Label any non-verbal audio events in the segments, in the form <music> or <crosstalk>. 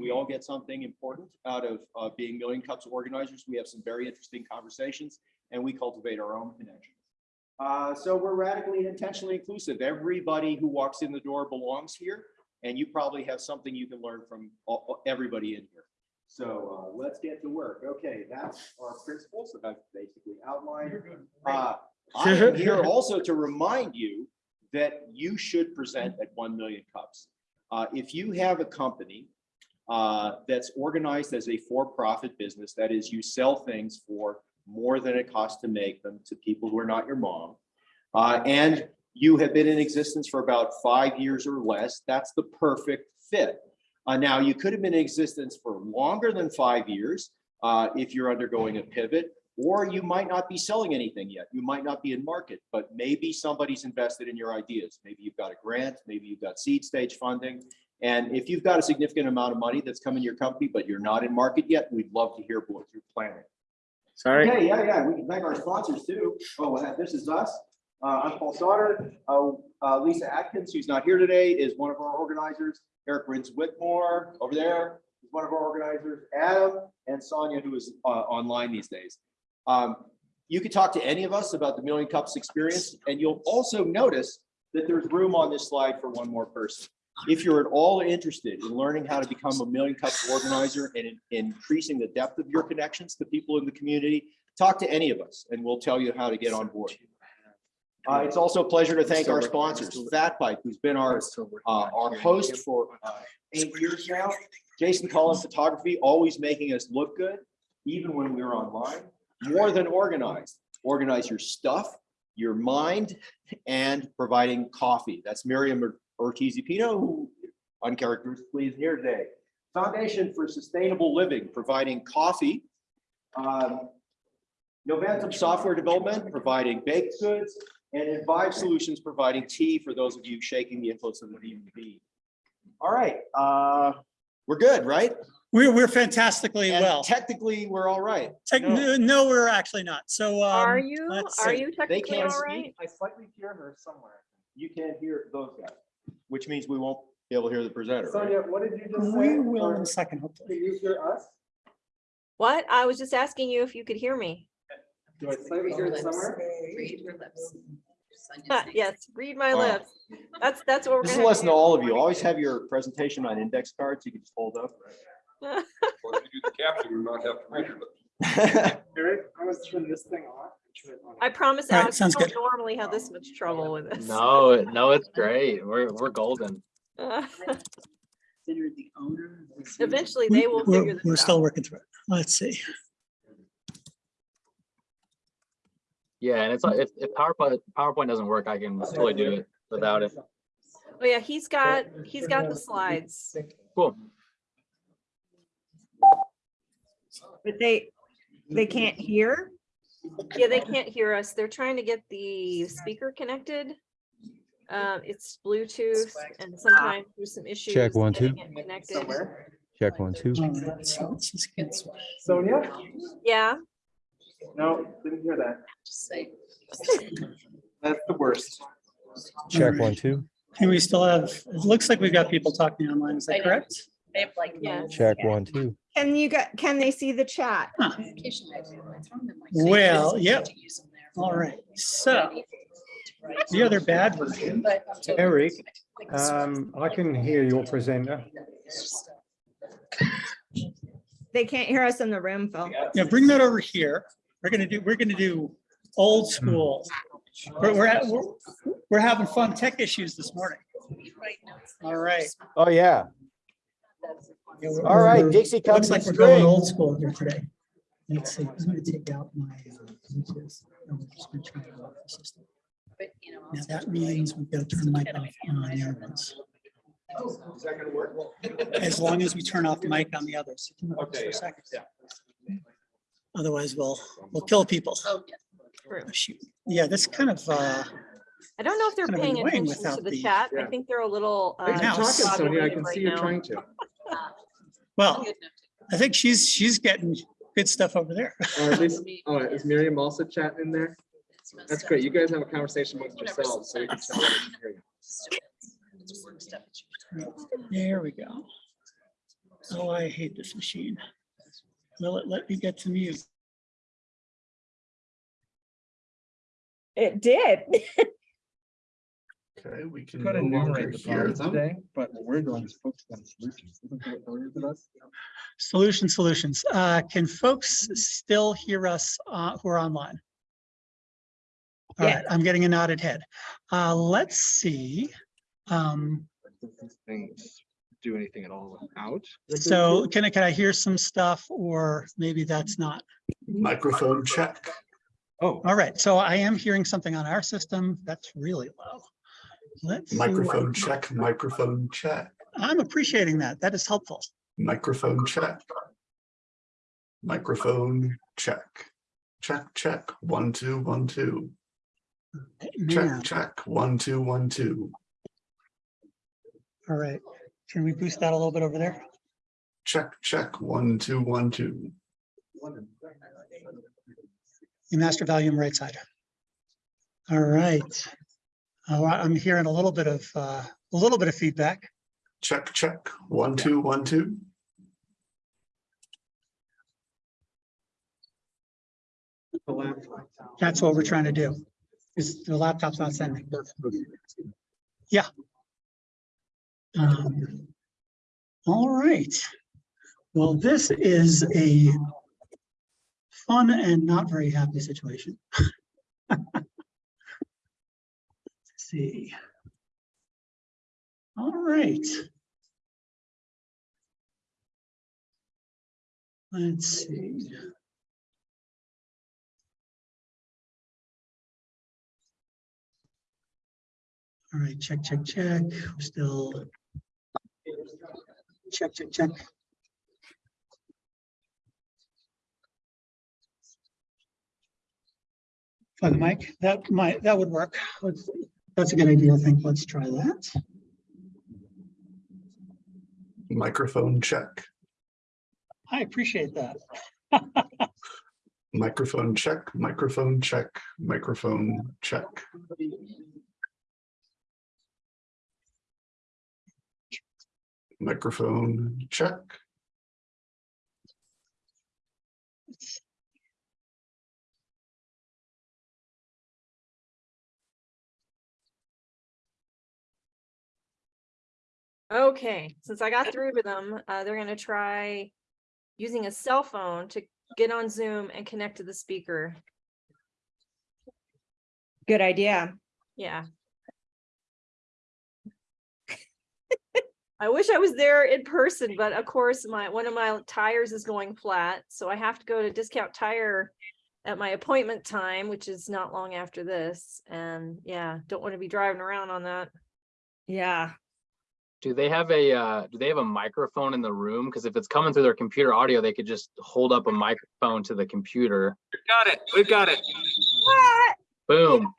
We all get something important out of uh, being Million Cups organizers. We have some very interesting conversations and we cultivate our own connections. Uh, So we're radically and intentionally inclusive. Everybody who walks in the door belongs here. And you probably have something you can learn from all- everybody in here. So uh, let's get to work. Okay, that's our principles that I've basically outlined. Uh, I am here <laughs> also to remind you that you should present at 1 million cups. Uh, If you have a company uh, that's organized as a for-profit business, that is, you sell things for more than it costs to make them to people who are not your mom, uh, and you have been in existence for about five years or less, that's the perfect fit. Uh, now, you could have been in existence for longer than five years uh, if you're undergoing a pivot, or you might not be selling anything yet. You might not be in market, but maybe somebody's invested in your ideas. Maybe you've got a grant, maybe you've got seed stage funding. And if you've got a significant amount of money that's coming to your company, but you're not in market yet, we'd love to hear what you're planning. Sorry. Okay, yeah, yeah, we can thank our sponsors too. Oh, this is us. Uh, I'm Paul Sauter. Uh, uh, Lisa Atkins, who's not here today, is one of our organizers. Eric Rins Whitmore over there is one of our organizers. Adam and Sonia, who is uh, online these days. Um, you could talk to any of us about the Million Cups experience, and you'll also notice that there's room on this slide for one more person. If you're at all interested in learning how to become a Million Cups organizer and in- increasing the depth of your connections to people in the community, talk to any of us, and we'll tell you how to get on board. Uh, it's also a pleasure to thank our sponsors, FatPipe, who's been our, uh, our host for uh, eight years now. Jason Collins Photography, always making us look good, even when we're online. More than organized, organize your stuff, your mind, and providing coffee. That's Miriam Ortiz Pino, who uncharacteristically is here today. Foundation for Sustainable Living, providing coffee. Um, Novantum Software Development, providing baked goods, and Envive Solutions, providing tea for those of you shaking the influence of the VVB. All right, uh, we're good, right? We're, we're fantastically And well. Technically, we're all right. Tech- no. No, we're actually not. So. Are um, you, are see. you technically can't all speak. I slightly hear her somewhere. You can't hear those guys, which means we won't be able to hear the presenter, right? Sonia, what did you just say? We will in Or a second, hopefully. Can you hear us? What? I was just asking you if you could hear me. Do I slightly hear it somewhere? Read your lips. Uh, <laughs> Yes, read my Oh. lips. That's, that's what we're This is a gonna lesson to all of you. Always have your presentation on index cards. You can just hold up. <laughs> Well, if you do the caption, we might have to read it. <laughs> Eric, I was turning this thing off. Turn it on. I promise All right, Alex, I don't good. normally have this much trouble with this. No, no, it's great. We're, we're golden. Consider the owner. of the- Eventually, they will we're- figure We're this still working through it. Let's see. Yeah, and it's like, if, if PowerPoint, PowerPoint doesn't work, I can totally do it without it. Oh, yeah, he's got, he's got the slides. Cool. But they, they can't hear? Yeah, they can't hear us. They're trying to get the speaker connected. Uh, it's Bluetooth and sometimes there's some issues. Check one, getting two. Connected. Check one, two. All right, so let's just get- Sonia? Yeah, No, didn't hear that. Just say. That's the worst. Check one, two. And we still have, it looks like we've got people talking online. Is that correct? They have like. Yeah. no Check one, two. Can you get, can they see the chat? communication. I do. I throw them in my face. Well, It's yep. to use them there. All right, so the other bad version. But I'm Eric, Um, I can hear your presenter. They can't hear us in the room, Phil. Yeah, bring that over here. We're gonna do, we're gonna do old school. We're, we're, at- we're, we're having fun tech issues this morning. right now it's All right. Oh, yeah. That's- Yeah, we're- All right, we're- Dixie comes Looks like we're going old school here today. Let's see, I'm gonna take out my. uh, Bluetooth, and we're just gonna try to go off the system. But, you know. Now that means we've got to turn the mic off on the other ones. As long as we turn off the mic on the others. For Okay, a yeah, second. yeah. Otherwise, we'll, we'll kill people. Oh, yeah. true. Oh, shoot. Yeah, that's kind of, uh, I don't know if they're Kind of paying annoying attention to the the- chat. I Yeah. think they're a little. uh, Right now, Talking, Sonia, I discombobulated can right see you now. trying to. <laughs> Well, I think she's, she's getting good stuff over there. Or at least, <laughs> oh, is Miriam also chatting in there? to- it's messed That's great. You guys have a conversation amongst yourselves, so we can tell. sometimes. we can hear you. It's stupid. It's work stuff. It's usually- There we go. Oh, I hate this machine. Will it let me get to mute? It did. <laughs> Okay, we can. Could no longer enumerate the hear problems them. today, but what we're doing is focused on solutions. Isn't that what Hillary? Solution solutions. Uh, can folks still hear us, uh, who are online? All right, I'm getting a nodded head. Uh, let's see. Um, Does these things do anything at all without? so can I, can I hear some stuff or maybe that's not? Microphone check. Oh, All right, so I am hearing something on our system that's really low. Let's Microphone check, microphone check, I'm appreciating that. That is helpful. microphone check. Microphone check. Check, check, one, two, one, two. Man, Check, check, one, two, one, two. all right. Can we boost that a little bit over there? Check, check, one, two, one, two. The master volume right side. All right. Uh, I'm hearing a little bit of, uh, a little bit of feedback. Check, check, one, two, one, two. That's what we're trying to do. Is the laptop's not sending. Yeah. Um, All right. Well, this is a fun and not very happy situation. <laughs> See. All right. Let's see. All right, check, check, check. We're still. Check, check, check. For the mic, that might, that would work. Let's see. That's a good idea, I think. Let's try that. Microphone check, I appreciate that. microphone check, microphone check, microphone check. Microphone check. Okay, since I got through to them, uh, they're gonna try using a cell phone to get on Zoom and connect to the speaker. Good idea. Yeah. I wish I was there in person, but of course, my, one of my tires is going flat, so I have to go to Discount Tire at my appointment time, which is not long after this, and yeah, don't want to be driving around on that. Yeah. Do they have a, uh, do they have a microphone in the room? Because if it's coming through their computer audio, they could just hold up a microphone to the computer. We've Got it. We've got it. Boom.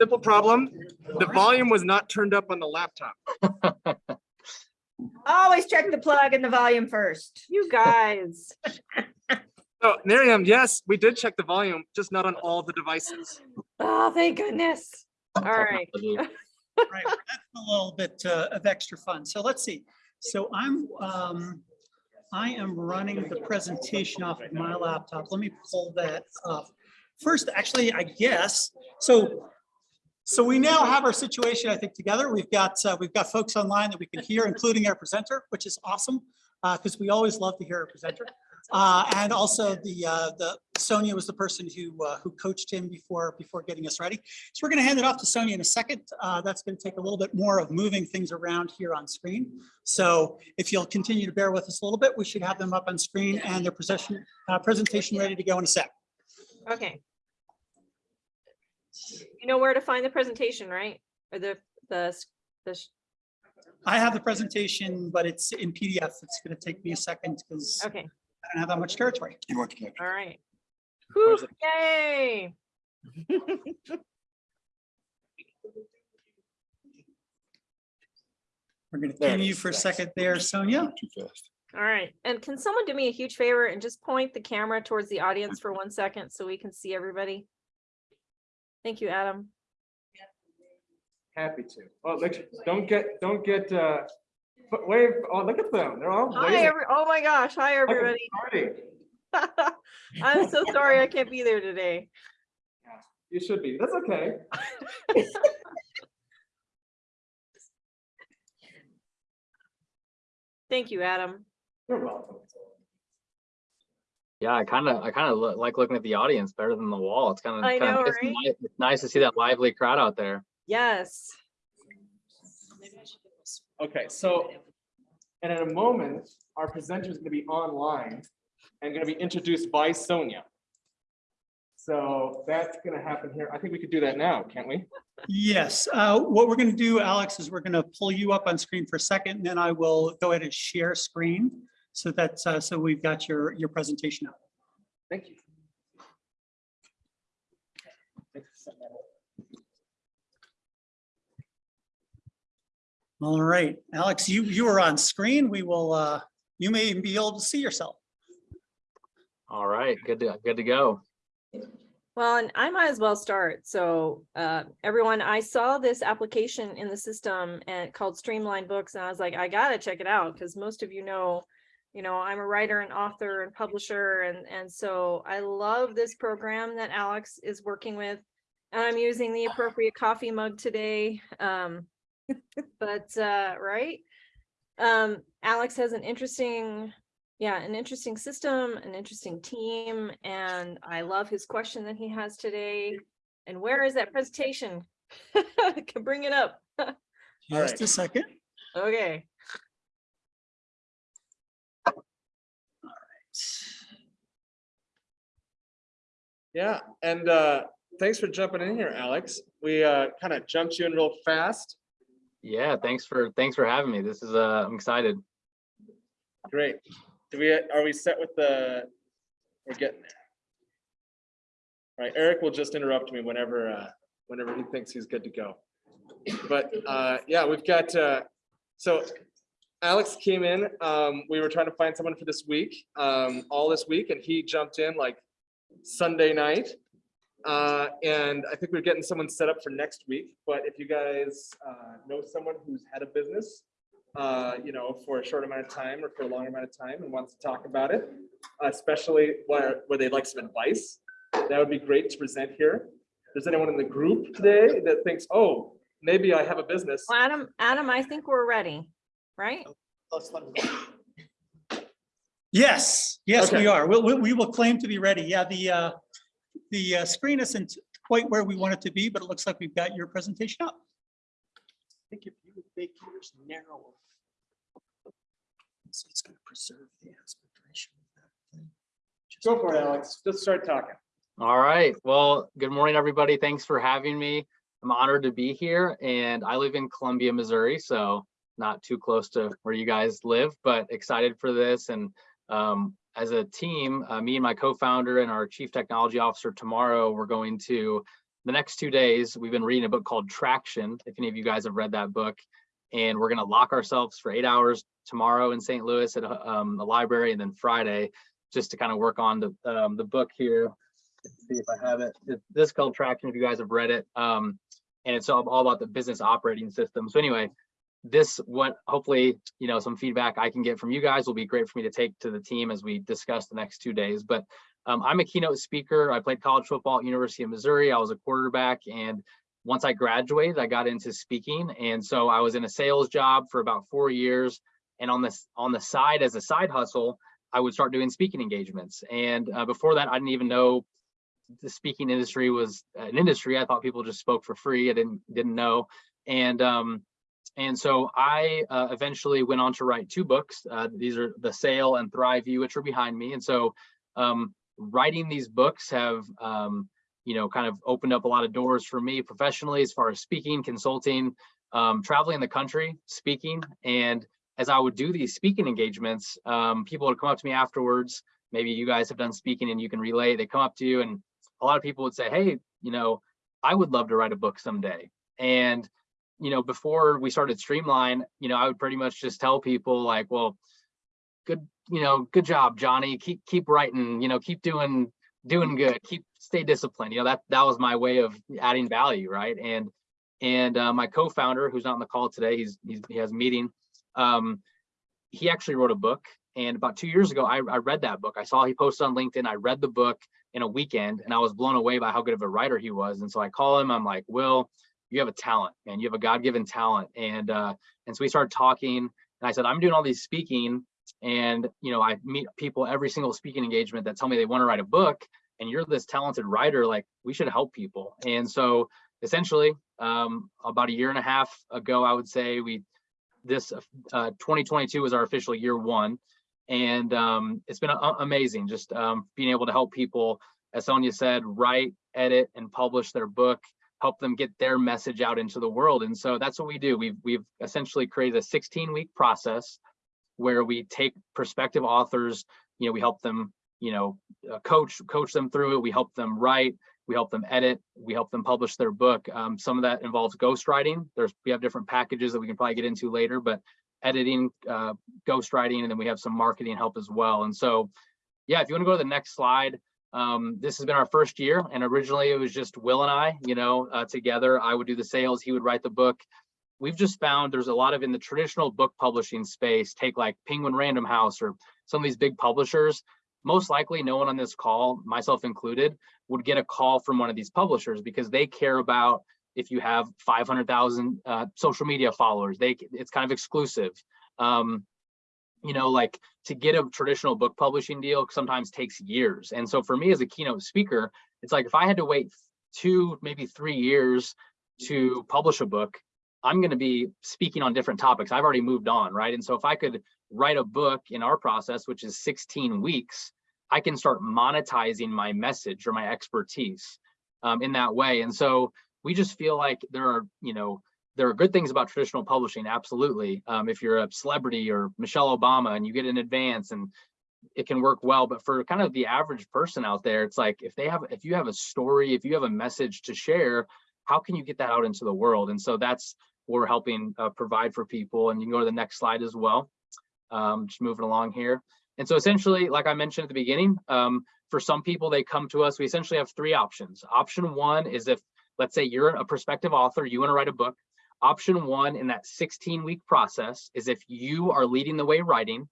Simple problem. The volume was not turned up on the laptop. <laughs> Always check the plug and the volume first. You guys, <laughs> Oh, Miriam, yes, we did check the volume, just not on all the devices. oh, thank goodness. All right. Right, that's a little bit uh, of extra fun. So let's see. So I'm, um, I am running the presentation off of my laptop. Let me pull that up. First, actually, I guess, so, so we now have our situation, I think, together. We've got, uh, we've got folks online that we can hear, including our presenter, which is awesome, because we always love to hear our presenter. Uh, and also the, uh, the Sonia was the person who, uh, who coached him before, before getting us ready. So we're going to hand it off to Sonia in a second. Uh, That's going to take a little bit more of moving things around here on screen. So if you'll continue to bear with us a little bit, we should have them up on screen and their uh, presentation ready to go in a sec. Okay. You know where to find the presentation, right? Or the, the, the, I have the presentation, but it's in PDF. It's going to take me a second because okay, don't have that much territory. You want all right. Where's Whew, Yay. <laughs> We're going to There you for a second there, Sonia. Too fast. All right. And can someone do me a huge favor and just point the camera towards the audience for one second so we can see everybody? Thank you, Adam. Happy to. Well, make sure, don't get, don't get, uh, But wave, oh, look at them. They're all Hi, waving. every, oh my gosh, hi, everybody. <laughs> I'm so sorry I can't be there today. You should be. That's okay. <laughs> Thank you, Adam. You're welcome. Yeah, I kind of, I kind of like looking at the audience better than the wall. It's kind of, I know, right? it's nice to see that lively crowd out there. Yes. Okay, so, and in a moment, our presenter is gonna be online and gonna be introduced by Sonia. So that's gonna happen here. I think we could do that now, can't we? Yes, uh, what we're gonna do, Alex, is we're gonna pull you up on screen for a second, and then I will go ahead and share screen. So that's, uh, so we've got your, your presentation up. Thank you. Thanks for setting that up. All right, Alex, you, you are on screen. We will, uh, you may even be able to see yourself. All right, good to, good to go. Well, and I might as well start. So, uh, everyone, I saw this application in the system and called Streamline Books, and I was like, I gotta check it out, because most of you know, you know, I'm a writer and author and publisher, and, and so I love this program that Alex is working with. And I'm using the appropriate coffee mug today, um, but, uh, right? Um, Alex has an interesting yeah, an interesting system, an interesting team, and I love his question that he has today. And where is that presentation? <laughs> Can bring it up. <laughs> Just a second. Okay. All right. Yeah, and uh, thanks for jumping in here, Alex. We uh, kind of jumped you in real fast. Yeah, thanks for, thanks for having me. This is, uh, I'm excited. Great. Do we, are we set with the, we're getting there. Right, Eric will just interrupt me whenever, uh, whenever he thinks he's good to go. But, uh, yeah, we've got, uh, so Alex came in, um, we were trying to find someone for this week, um, all this week, and he jumped in like Sunday night. Uh, and I think we're getting someone set up for next week, but if you guys, uh, know someone who's had a business, uh, you know, for a short amount of time or for a long amount of time and wants to talk about it, especially where, where they'd like some advice, that would be great to present here. If there's anyone in the group today that thinks, oh, maybe I have a business. Well, Adam, Adam, I think we're ready, right? Yes, yes, we are. We'll, we, we will claim to be ready. Yeah, the, uh, the uh, screen isn't quite where we want it to be, but it looks like we've got your presentation up. I think if you would make yours narrower. So it's gonna preserve the aspect ratio of that thing. Go for it, Alex. Just start talking. All right. Well, good morning, everybody. Thanks for having me. I'm honored to be here and I live in Columbia, Missouri, so not too close to where you guys live, but excited for this. And um, as a team, uh, me and my co-founder and our chief technology officer tomorrow, we're going to the next two days, we've been reading a book called Traction. If any of you guys have read that book, and we're going to lock ourselves for eight hours tomorrow in St. Louis at um, the library, and then Friday just to kind of work on the um, the book here. Let's see if I have it. This is called Traction. If you guys have read it, um, and it's all, all about the business operating system. So anyway, this what hopefully you know some feedback I can get from you guys will be great for me to take to the team as we discuss the next two days. But um, I'm a keynote speaker. I played college football at University of Missouri. I was a quarterback, and once I graduated, I got into speaking, and so I was in a sales job for about four years. And on this on the side as a side hustle, I would start doing speaking engagements. And uh, before that, I didn't even know the speaking industry was an industry. I thought people just spoke for free. I didn't didn't know. And um, and so I uh, eventually went on to write two books. Uh, these are The Sale and Thrive You, which are behind me. And so um, writing these books have, um, you know, kind of opened up a lot of doors for me professionally as far as speaking, consulting, um, traveling the country, speaking. And as I would do these speaking engagements, um, people would come up to me afterwards. Maybe you guys have done speaking and you can relay. They come up to you and a lot of people would say, hey, you know, I would love to write a book someday. And you know, before we started Streamline, you know, I would pretty much just tell people like, well, good, you know, good job, Johnny. Keep keep writing, you know, keep doing doing good. Keep stay disciplined. You know, that that was my way of adding value, right? And and uh, my co-founder, who's not on the call today, he's, he's he has a meeting. Um, he actually wrote a book and about two years ago, I, I read that book. I saw he posted on LinkedIn. I read the book in a weekend and I was blown away by how good of a writer he was. And so I call him, I'm like, Will, you have a talent, man. You have a God-given talent. And, uh, and so we started talking and I said, I'm doing all these speaking and, you know, I meet people every single speaking engagement that tell me they want to write a book and you're this talented writer, like we should help people. And so essentially, um, about a year and a half ago, I would say we, this, uh, 2022 was our official year one. And, um, it's been amazing, just, um, being able to help people, as Sonia said, write, edit, and publish their book, help them get their message out into the world. And so that's what we do. We've, we've essentially created a 16 week process where we take prospective authors, you know, we help them, you know, uh, coach, coach them through it. We help them write, we help them edit, we help them publish their book. Um, some of that involves ghostwriting. There's, we have different packages that we can probably get into later, but editing, uh, ghostwriting, and then we have some marketing help as well. And so, yeah, if you want to go to the next slide, um, this has been our first year, and originally it was just Will and I, you know, uh, together. I would do the sales, he would write the book. We've just found there's a lot of in the traditional book publishing space, take like Penguin Random House or some of these big publishers. Most likely, no one on this call, myself included, would get a call from one of these publishers because they care about if you have 500,000 uh, social media followers. They it's kind of exclusive. Um, you know, like to get a traditional book publishing deal sometimes takes years. And so for me as a keynote speaker, it's like if I had to wait two, maybe three years to publish a book, I'm going to be speaking on different topics. I've already moved on, right? And so if I could write a book in our process, which is 16 weeks, I can start monetizing my message or my expertise um, in that way. And so we just feel like there are, you know, there are good things about traditional publishing, absolutely. Um, if you're a celebrity or Michelle Obama and you get an advance and it can work well, but for kind of the average person out there, it's like if they have, if you have a story, if you have a message to share, how can you get that out into the world? And so that's what we're helping uh, provide for people. And you can go to the next slide as well. Um, just moving along here. And so essentially, like I mentioned at the beginning, um, for some people, they come to us, we essentially have three options. Option one is if, let's say you're a prospective author, you wanna write a book. Option one in that 16 week process is if you are leading the way writing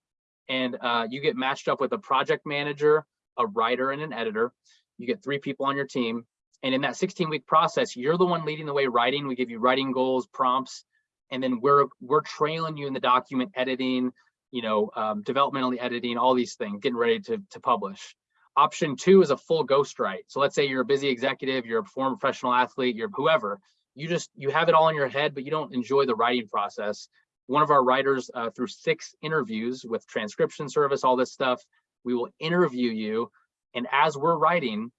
and uh, you get matched up with a project manager, a writer and an editor, you get three people on your team. And in that 16 week process, you're the one leading the way writing. We give you writing goals, prompts, and then we're we're trailing you in the document editing, you know, um, developmentally editing, all these things, getting ready to, to publish. Option two is a full ghostwrite. So let's say you're a busy executive, you're a former professional athlete, you're whoever, you just, you have it all in your head, but you don't enjoy the writing process. One of our writers uh, through six interviews with transcription service, all this stuff, we will interview you. And as we're writing,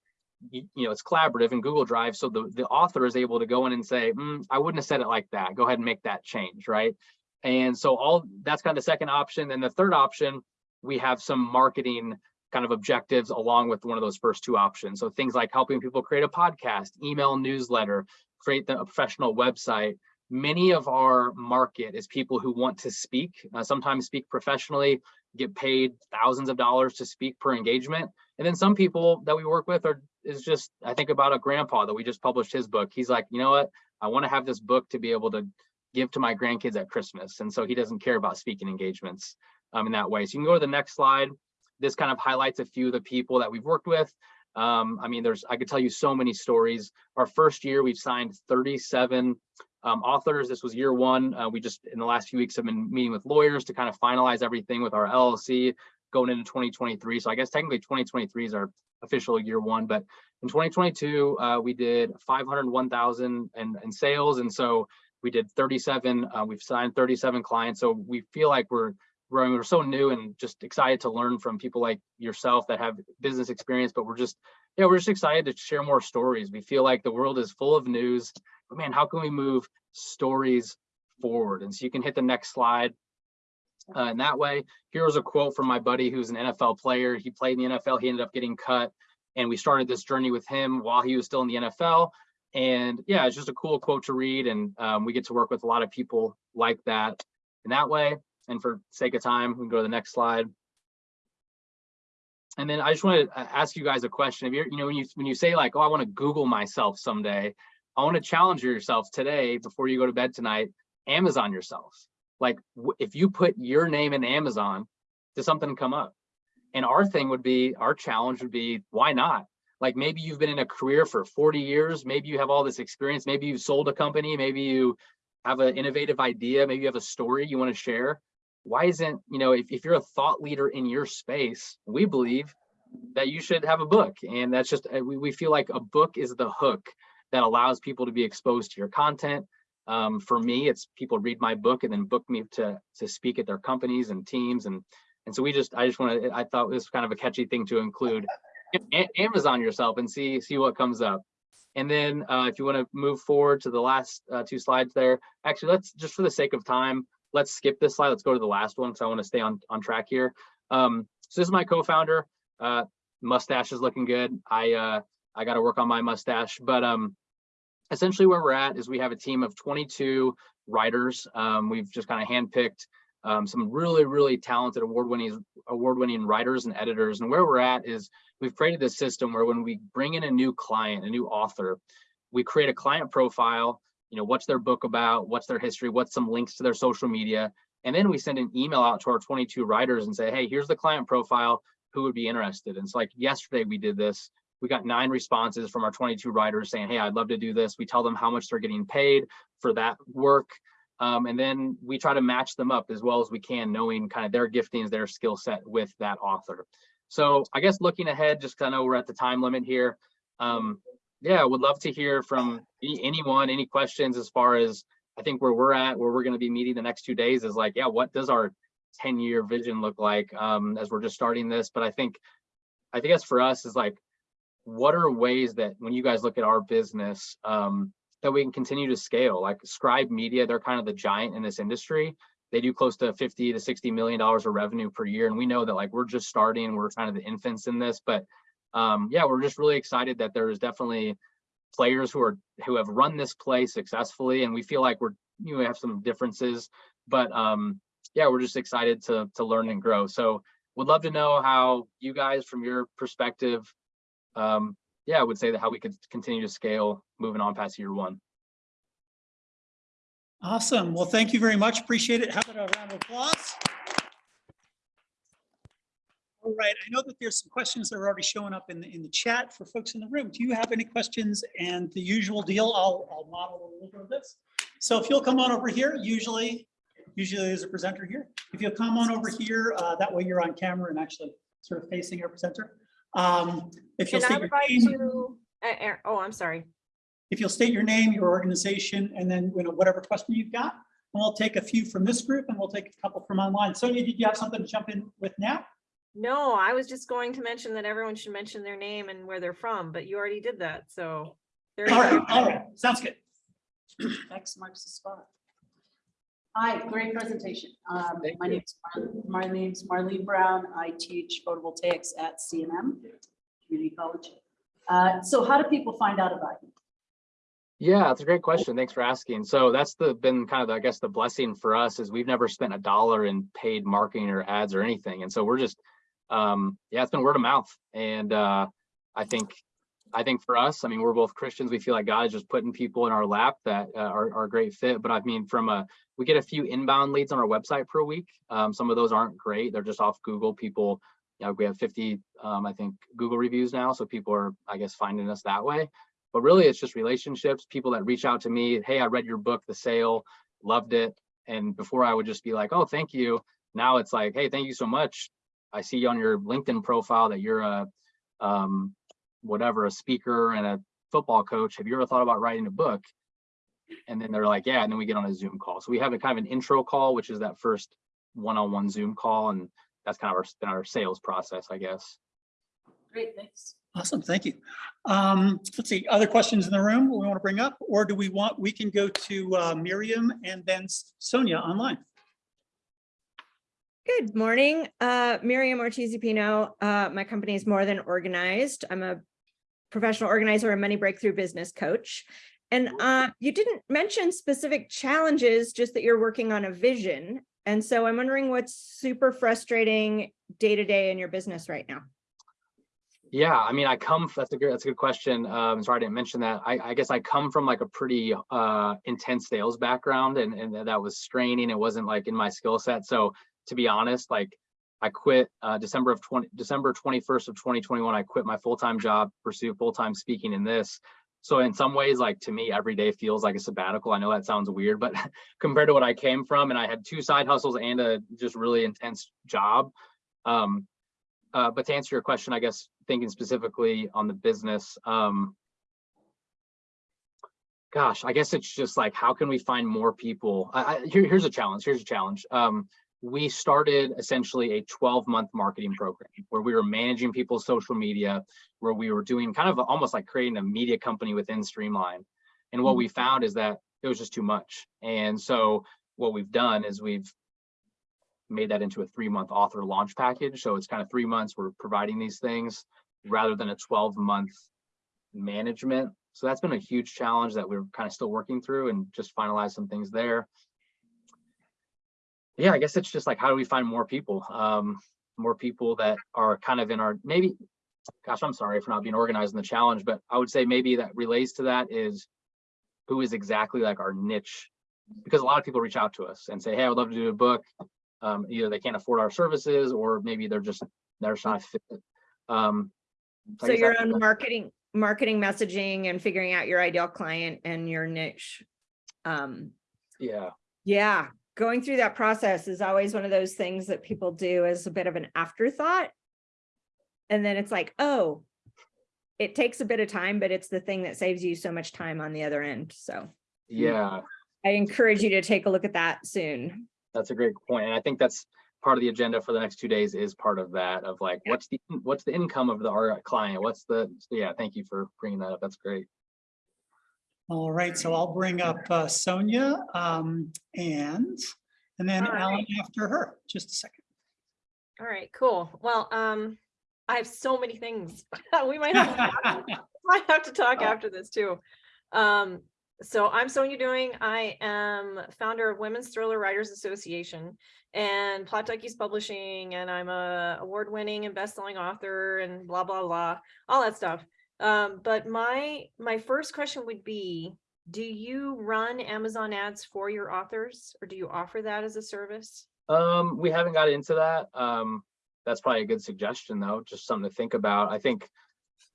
you, you know, it's collaborative in Google Drive. So the, the author is able to go in and say, mm, I wouldn't have said it like that. Go ahead and make that change, right? And so all that's kind of the second option. And the third option, we have some marketing kind of objectives along with one of those first two options. So things like helping people create a podcast, email newsletter, create the, a professional website. Many of our market is people who want to speak, uh, sometimes speak professionally, get paid thousands of dollars to speak per engagement. And then some people that we work with are is just, I think about a grandpa that we just published his book. He's like, you know what? I want to have this book to be able to give to my grandkids at Christmas. And so he doesn't care about speaking engagements um, in that way. So you can go to the next slide. This kind of highlights a few of the people that we've worked with. Um, I mean, there's, I could tell you so many stories. Our first year, we've signed 37 um, authors. This was year one. Uh, we just, in the last few weeks, have been meeting with lawyers to kind of finalize everything with our LLC going into 2023. So I guess technically 2023 is our official year one, but in 2022, uh, we did 501,000 in, sales. And so we did 37, uh, we've signed 37 clients. So we feel like we're We're so new and just excited to learn from people like yourself that have business experience, but we're just, yeah, we're just excited to share more stories. We feel like the world is full of news, but man, how can we move stories forward? And so you can hit the next slide. Uh, in that way, here's a quote from my buddy who's an NFL player. He played in the NFL, he ended up getting cut. And we started this journey with him while he was still in the NFL. And yeah, it's just a cool quote to read. And um, we get to work with a lot of people like that in that way. And for sake of time, we can go to the next slide. And then I just want to uh, ask you guys a question. If you're, you know, when you when you say like, oh, I want to Google myself someday, I want to challenge yourself today before you go to bed tonight, Amazon yourself. Like, if you put your name in Amazon, does something come up? And our thing would be, our challenge would be, why not? Like, maybe you've been in a career for forty years, maybe you have all this experience, maybe you've sold a company, maybe you have an innovative idea, maybe you have a story you want to share. Why isn't, you know, if, if you're a thought leader in your space, we believe that you should have a book. And that's just, uh, we, we feel like a book is the hook that allows people to be exposed to your content. Um, for me, it's people read my book and then book me to, to speak at their companies and teams. And, and so we just, I just want to, I thought this was kind of a catchy thing to include. Amazon yourself and see, see what comes up. And then uh, if you want to move forward to the last uh, two slides there, actually, let's just for the sake of time, let's skip this slide. Let's go to the last one because I want to stay on, on track here. Um, so this is my co-founder. Uh, mustache is looking good. I uh, I got to work on my mustache, but um, essentially where we're at is we have a team of 22 writers. Um, we've just kind of handpicked um, some really, really talented award-winning award-winning writers and editors. And where we're at is we've created this system where when we bring in a new client, a new author, we create a client profile, you know, what's their book about, what's their history, what's some links to their social media. And then we send an email out to our 22 writers and say, hey, here's the client profile, who would be interested? And so like yesterday we did this, we got nine responses from our 22 writers saying, hey, I'd love to do this. We tell them how much they're getting paid for that work. Um, and then we try to match them up as well as we can, knowing kind of their giftings, their skill set with that author. So I guess looking ahead, just 'cause I know we're at the time limit here. Um, yeah, would love to hear from any- anyone, any questions as far as I think where we're at, where we're going to be meeting the next two days is like, yeah, what does our 10 year vision look like um, as we're just starting this? But I think, I think that's for us is like, what are ways that when you guys look at our business, um, that we can continue to scale? Like Scribe Media, they're kind of the giant in this industry. They do close to 50 to 60 million dollars of revenue per year. And we know that like we're just starting, we're kind of the infants in this, but um, yeah, we're just really excited that there's definitely players who are who have run this play successfully and we feel like we're you know we have some differences but um yeah we're just excited to to learn and grow so would love to know how you guys from your perspective um yeah i would say that how we could continue to scale moving on past year one Awesome. Well, thank you very much. Appreciate it. How about a round of applause? All right, I know that there's some questions that are already showing up in the, in the chat for folks in the room. Do you have any questions? And the usual deal, I'll, I'll model a little bit of this. So if you'll come on over here, usually, usually there's a presenter here. If you'll come on over here, uh, that way you're on camera and actually sort of facing our presenter. Um, If you'll state your name. to, uh, uh, oh, I'm sorry. if you'll state your name, your organization, and then you know, whatever question you've got. And we'll take a few from this group and we'll take a couple from online. Sonia, did you have something to jump in with now? No, I was just going to mention that everyone should mention their name and where they're from, but you already did that, so. there you All right, go. all right, sounds good. <clears throat> X marks the spot. Hi, great presentation. Um, my name's, Mar- my name's Marlene Brown. I teach photovoltaics at CNM Community College. Uh, so how do people find out about you? Yeah, that's a great question. Thanks for asking. So that's the been kind of, I guess, the blessing for us is we've never spent a dollar in paid marketing or ads or anything. And so we're just, um, yeah, it's been word of mouth. And uh, I think, I think for us, I mean, we're both Christians. We feel like God is just putting people in our lap that uh, are, are a great fit. But I mean, from a, we get a few inbound leads on our website per week. Um, some of those aren't great. They're just off Google. People, you know, we have 50, um, I think, Google reviews now. So people are, I guess, finding us that way but really it's just relationships people that reach out to me hey i read your book the sale loved it and before i would just be like oh thank you now it's like hey thank you so much i see on your linkedin profile that you're a um, whatever a speaker and a football coach have you ever thought about writing a book and then they're like yeah and then we get on a zoom call so we have a kind of an intro call which is that first one-on-one zoom call and that's kind of our, been our sales process i guess Great, thanks. Awesome, thank you. Um, Let's see, other questions in the room we want to bring up? Or do we want, we can go to uh, Miriam and then Sonia online. Good morning, uh, Miriam Ortiz Pino. Uh, my company is More Than Organized. I'm a professional organizer and money breakthrough business coach. And uh, you didn't mention specific challenges, just that you're working on a vision. And so I'm wondering what's super frustrating day to day in your business right now. Yeah, I mean, I come, that's a good, that's a good question. Um, sorry, I didn't mention that. I, I guess I come from like a pretty, uh, intense sales background and, and that was straining. It wasn't like in my skill set. So to be honest, like I quit, uh, December of twenty, December twenty-first of twenty twenty-one, I quit my full-time job, pursue full-time speaking in this. So in some ways, like to me, every day feels like a sabbatical. I know that sounds weird, but <laughs> compared to what I came from and I had two side hustles and a just really intense job. Um, uh, but to answer your question, I guess thinking specifically on the business, um, gosh, I guess it's just like, how can we find more people? I, I, here, here's a challenge. Here's a challenge. Um, we started essentially a 12 month marketing program where we were managing people's social media, where we were doing kind of almost like creating a media company within Streamline. And what mm-hmm. we found is that it was just too much. And so what we've done is we've made that into a three month author launch package. So it's kind of three months we're providing these things rather than a 12 month management. So that's been a huge challenge that we're kind of still working through and just finalize some things there. Yeah, I guess it's just like, how do we find more people? Um, more people that are kind of in our, maybe, gosh, I'm sorry for not being organized in the challenge, but I would say maybe that relates to that is who is exactly like our niche? Because a lot of people reach out to us and say, hey, I would love to do a book um, either they can't afford our services or maybe they're just, they're just not fit. Um, So guess your own marketing, marketing messaging and figuring out your ideal client and your niche. Um, Yeah, yeah, going through that process is always one of those things that people do as a bit of an afterthought. And then it's like, oh, it takes a bit of time, but it's the thing that saves you so much time on the other end. So yeah, I encourage you to take a look at that soon. that's a great point. And I think that's part of the agenda for the next two days is part of that of like, what's the, what's the income of the, our client? What's the, so yeah, thank you for bringing that up. That's great. All right, so I'll bring up uh, Sonia um, and, and then All right. Alan after her. Just a second. All right, cool. Well, um, I have so many things. <laughs> We might have, to- <laughs> <laughs> might have to talk after this too. Um, so I'm Sonia Doing. I am founder of Women's Thriller Writers Association and Plot Duckies Publishing, and I'm a award-winning and best-selling author and blah, blah, blah, all that stuff. Um, but my, my first question would be, do you run Amazon ads for your authors or do you offer that as a service? Um, we haven't got into that. Um, that's probably a good suggestion though, just something to think about. I think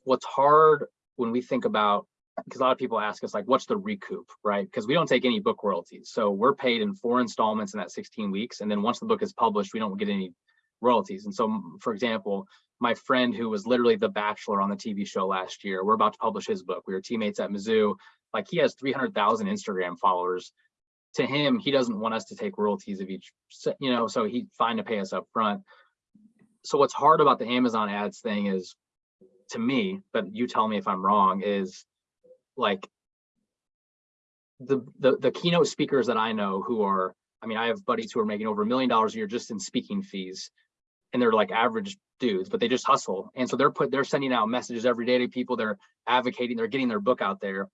what's hard when we think about, because a lot of people ask us like, what's the recoup, right? Because we don't take any book royalties. So we're paid in four installments in that 16 weeks. And then once the book is published, we don't get any royalties. And so, for example, my friend who was literally the bachelor on the TV show last year, we're about to publish his book. We were teammates at Mizzou. Like he has 300,000 Instagram followers to him, he doesn't want us to take royalties of each, you know, so he's fine to pay us up front. So what's hard about the Amazon ads thing is, to me, but you tell me if I'm wrong, is like the, the, the keynote speakers that I know who are, I mean, I have buddies who are making over a million dollars a year just in speaking fees. And they're like average dudes, but they just hustle. And so they're put, they're sending out messages every day to people, they're advocating, they're getting their book out there.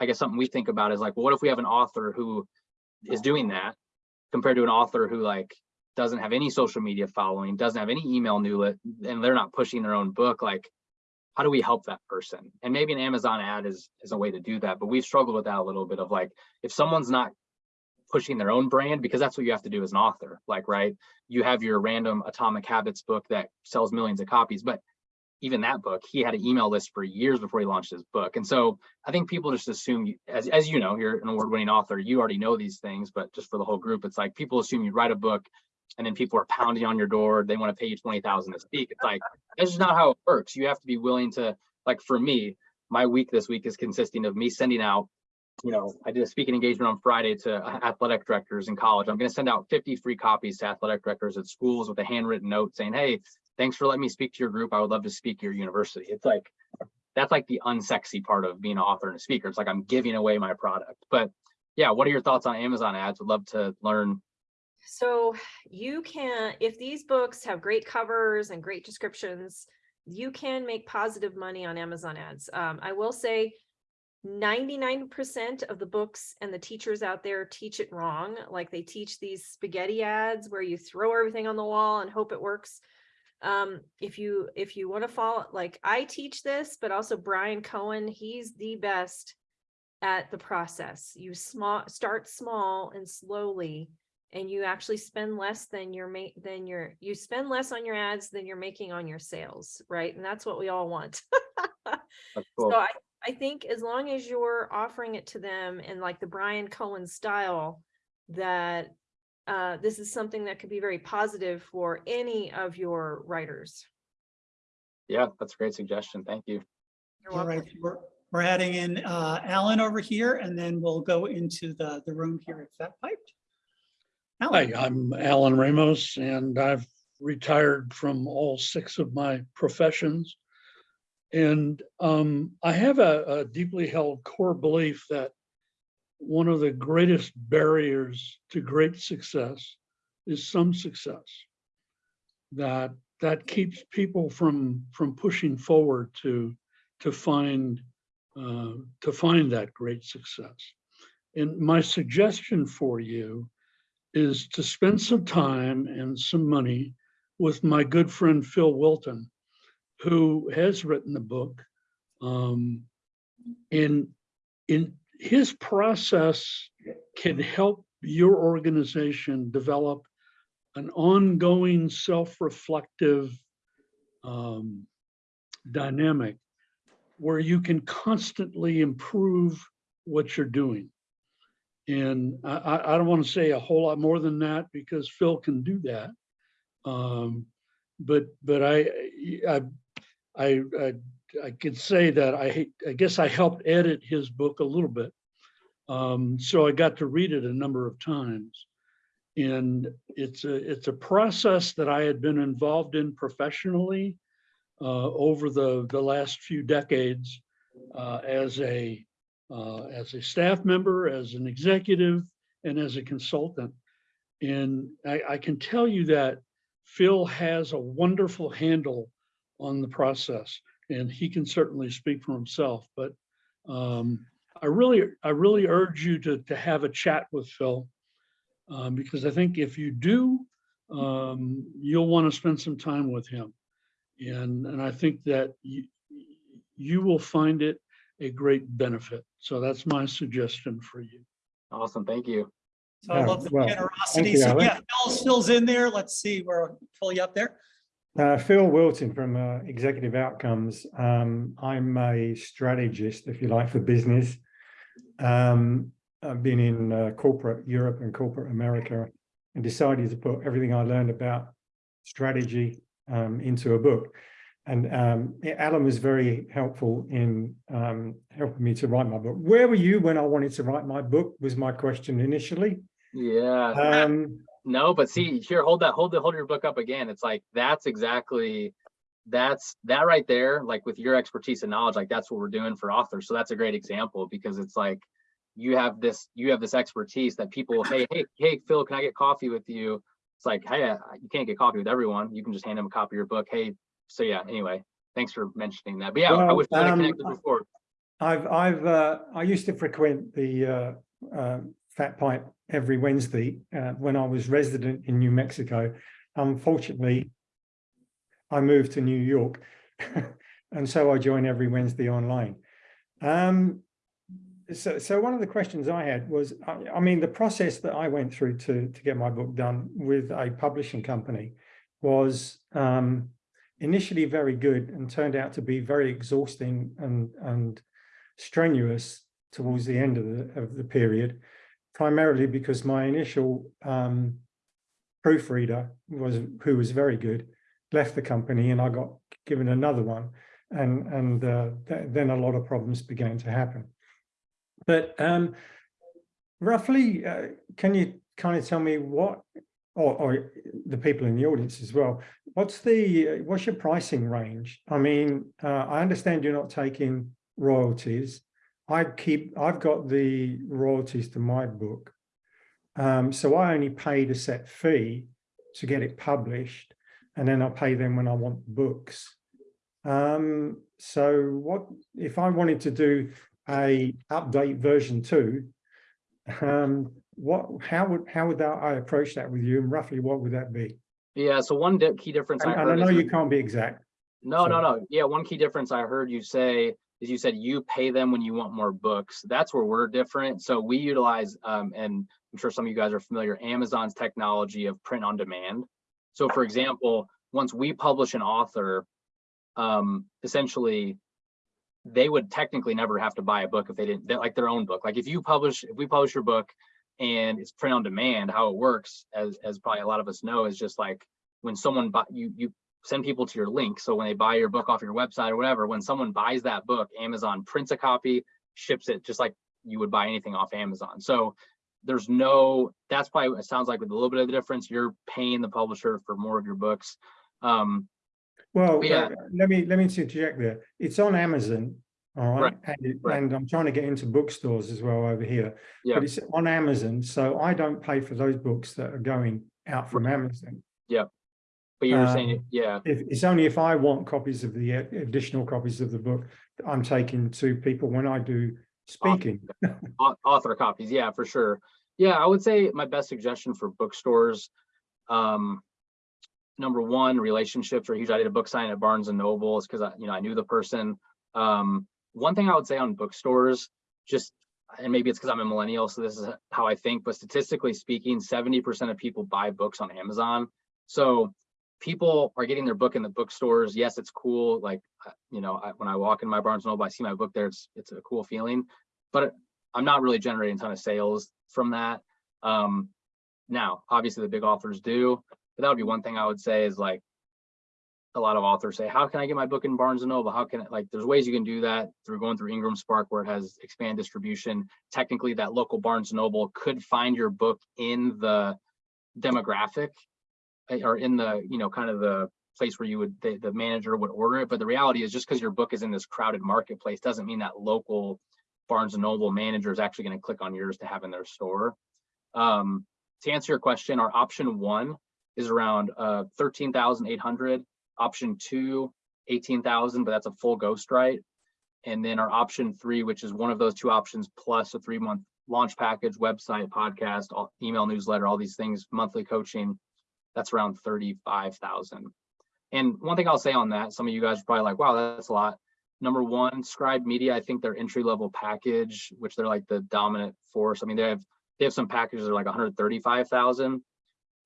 I guess something we think about is like, well, what if we have an author who is doing that compared to an author who like doesn't have any social media following, doesn't have any email newslet, and they're not pushing their own book, like how do we help that person? And maybe an Amazon ad is is a way to do that, but we've struggled with that a little bit of like if someone's not pushing their own brand because that's what you have to do as an author like right you have your random atomic habits book that sells millions of copies but even that book, he had an email list for years before he launched his book. And so I think people just assume, as, as you know, you're an award winning author, you already know these things, but just for the whole group, it's like people assume you write a book and then people are pounding on your door. They want to pay you 20,000 to speak. It's like, that's just not how it works. You have to be willing to, like for me, my week this week is consisting of me sending out, you know, I did a speaking engagement on Friday to athletic directors in college. I'm going to send out 50 free copies to athletic directors at schools with a handwritten note saying, hey, thanks for letting me speak to your group. I would love to speak to your university. It's like, that's like the unsexy part of being an author and a speaker. It's like I'm giving away my product. But yeah, what are your thoughts on Amazon ads? Would love to learn. So you can, if these books have great covers and great descriptions, you can make positive money on Amazon ads. Um, I will say 99% of the books and the teachers out there teach it wrong. Like they teach these spaghetti ads where you throw everything on the wall and hope it works. um, if you, if you want to follow, like I teach this, but also Bryan Cohen, he's the best at the process. You small, start small and slowly, and you actually spend less than your than your, you spend less on your ads than you're making on your sales, right? And that's what we all want. <laughs> That's So. I, I think as long as you're offering it to them in like the Bryan Cohen style, that uh, this is something that could be very positive for any of your writers. Yeah, that's a great suggestion. Thank you. You're All welcome. we're, we're adding in uh, Alan over here, and then we'll go into the, the room here at Fat Piped. Alan, Hi, I'm Alan Ramos and I've retired from all six of my professions. And um, I have a a deeply held core belief that one of the greatest barriers to great success is some success. That, that keeps people from, from pushing forward to, to find, uh, to find that great success. And my suggestion for you is to spend some time and some money with my good friend Phil Wilton, who has written the book. Um, and in his process can help your organization develop an ongoing self-reflective um, dynamic where you can constantly improve what you're doing. And I, I, I don't want to say a whole lot more than that because Phil can do that. Um, but, but I, I, I, I, I could say that I, I guess I helped edit his book a little bit. Um, so I got to read it a number of times. And it's a, it's a process that I had been involved in professionally uh, over the, the last few decades uh, as a, uh, as a staff member, as an executive, and as a consultant. And I, I can tell you that Phil has a wonderful handle on the process, and he can certainly speak for himself, but um, I really, I really urge you to, to have a chat with Phil. um, because I think if you do, um, you'll want to spend some time with him. And, and I think that you, you will find it a great benefit. So that's my suggestion for you. Awesome. Thank you. so I love the well, generosity. you, So Alan. yeah, Phil's, Phil's in there. Let's see, we're fully up there. Uh, Phil Wilton from uh, Executive Outcomes. Um, I'm a strategist, if you like, for business. Um, I've been in uh, corporate Europe and corporate America and decided to put everything I learned about strategy um, into a book. And um, Alan was very helpful in um, helping me to write my book. Where were you when I wanted to write my book was my question initially. Yeah. Um, No, but see, here, hold that, hold the, hold your book up again. It's like, that's exactly, that's, that right there, like with your expertise and knowledge, like that's what we're doing for authors. So that's a great example because it's like, you have this, you have this expertise that people, hey, hey, hey, Phil, can I get coffee with you? It's like, hey, you can't get coffee with everyone. You can just hand them a copy of your book. Hey, so yeah, anyway, thanks for mentioning that. But yeah, I Well, wish we had um, connected before. I've, I've, uh, I used to frequent the, uh, uh, FatPipe every Wednesday, uh, when I was resident in New Mexico. Unfortunately, I moved to New York. <laughs> And so I join every Wednesday online. Um, so, so one of the questions I had was, I, I mean, the process that I went through to, to get my book done with a publishing company was, um, initially very good and turned out to be very exhausting and, and strenuous towards the end of the, of the period, primarily because my initial um, proofreader was, who was very good, left the company and I got given another one. And, and uh, th then a lot of problems began to happen. But um, roughly, uh, can you kind of tell me what, or, or the people in the audience as well, what's the, what's your pricing range? I mean, uh, I understand you're not taking royalties. I keep, I've got the royalties to my book. Um, so I only paid a set fee to get it published and then I pay them when I want books. Um, so what, if I wanted to do a update version two, um, what, how would, how would that, I approach that with you and roughly what would that be? Yeah, so one key difference And I and I know you can't be exact. No, no, no. Yeah, one key difference I heard you say is you said you pay them when you want more books. That's where we're different. So we utilize, um, and I'm sure some of you guys are familiar, Amazon's technology of print on demand. So for example, once we publish an author, um, essentially, they would technically never have to buy a book if they didn't, like their own book. Like if you publish, if we publish your book and it's print on demand, how it works, as, as probably a lot of us know, is just like when someone buy, you, you send people to your link. So when they buy your book off your website or whatever, when someone buys that book, Amazon prints a copy, ships it just like you would buy anything off Amazon. So there's no, that's probably, it sounds like with a little bit of the difference, you're paying the publisher for more of your books. Um, Well, Yeah. uh, let me, let me interject there. It's on Amazon, all right? Right, And, it- right. and I'm trying to get into bookstores as well over here. Yeah. But it's on Amazon, so I don't pay for those books that are going out from Amazon. But you were saying, Um, yeah, If, it's only if I want copies of the additional copies of the book that I'm taking to people when I do speaking. <laughs> au- author copies, yeah, for sure. Yeah, I would say my best suggestion for bookstores. Um, number one, relationships are huge. I did a book sign at Barnes and Noble because I, you know, I knew the person. Um, one thing I would say on bookstores, just and maybe it's because I'm a millennial, so this is how I think, but statistically speaking, 70% of people buy books on Amazon. So people are getting their book in the bookstores. Yes, it's cool. Like, uh, you know, I, when I walk in my Barnes Noble, I see my book there. It's it's a cool feeling, but I'm not really generating a ton of sales from that. Um, now, obviously the big authors do, but that would be one thing I would say is like, a lot of authors say, how can I get my book in Barnes and Noble? How can I, like, there's ways you can do that through going through Ingram Spark where it has expand distribution. Technically, that local Barnes and Noble could find your book in the demographic or in the, you know, kind of the place where you would, the, the manager would order it. But the reality is just because your book is in this crowded marketplace doesn't mean that local Barnes and Noble manager is actually going to click on yours to have in their store. Um, to answer your question, our option one is around uh, 13,800. Option two, 18,000, but that's a full ghostwrite. And then our option three, which is one of those two options plus a three month launch package, website, podcast, all- email newsletter, all these things, monthly coaching, that's around 35,000. And one thing I'll say on that, some of you guys are probably like, wow, that's a lot. Number one, Scribe Media, I think their entry level package, which they're like the dominant force. I mean, they have they have some packages that are like 135,000.